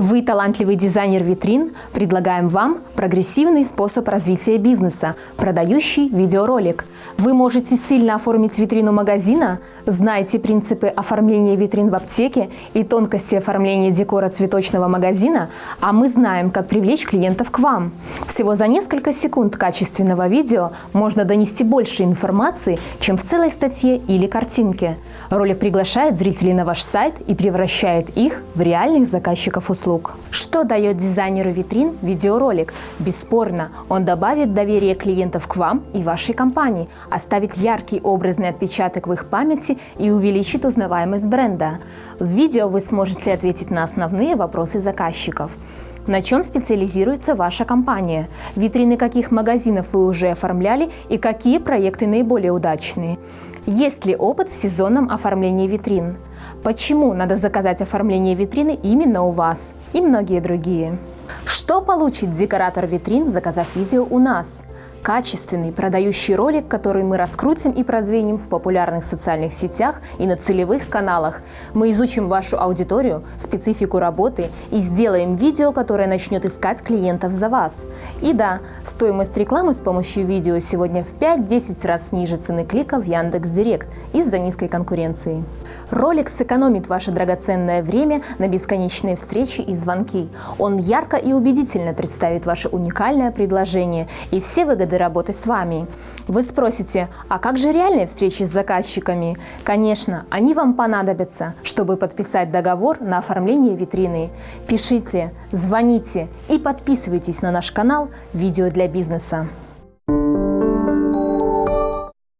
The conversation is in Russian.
Вы талантливый дизайнер витрин? Предлагаем вам прогрессивный способ развития бизнеса, продающий видеоролик. Вы можете стильно оформить витрину магазина? Знаете принципы оформления витрин в аптеке и тонкости оформления декора цветочного магазина? А мы знаем, как привлечь клиентов к вам. Всего за несколько секунд качественного видео можно донести больше информации, чем в целой статье или картинке. Ролик приглашает зрителей на ваш сайт и превращает их в реальных заказчиков услуг услуг. Что дает дизайнеру витрин видеоролик? Бесспорно, он добавит доверие клиентов к вам и вашей компании, оставит яркий образный отпечаток в их памяти и увеличит узнаваемость бренда. В видео вы сможете ответить на основные вопросы заказчиков. На чем специализируется ваша компания? Витрины каких магазинов вы уже оформляли и какие проекты наиболее удачные? Есть ли опыт в сезонном оформлении витрин? Почему надо заказать оформление витрины именно у вас? И многие другие. Что получит декоратор витрин, заказав видео у нас? Качественный продающий ролик, который мы раскрутим и продвинем в популярных социальных сетях и на целевых каналах. Мы изучим вашу аудиторию, специфику работы и сделаем видео, которое начнет искать клиентов за вас. И да, стоимость рекламы с помощью видео сегодня в 5-10 раз ниже цены клика в Яндекс.Директ из-за низкой конкуренции. Ролик сэкономит ваше драгоценное время на бесконечные встречи и звонки. Он ярко и убедительно представит ваше уникальное предложение и все выгоды работы с вами. Вы спросите, а как же реальные встречи с заказчиками? Конечно, они вам понадобятся, чтобы подписать договор на оформление витрины. Пишите, звоните и подписывайтесь на наш канал «Видео для бизнеса».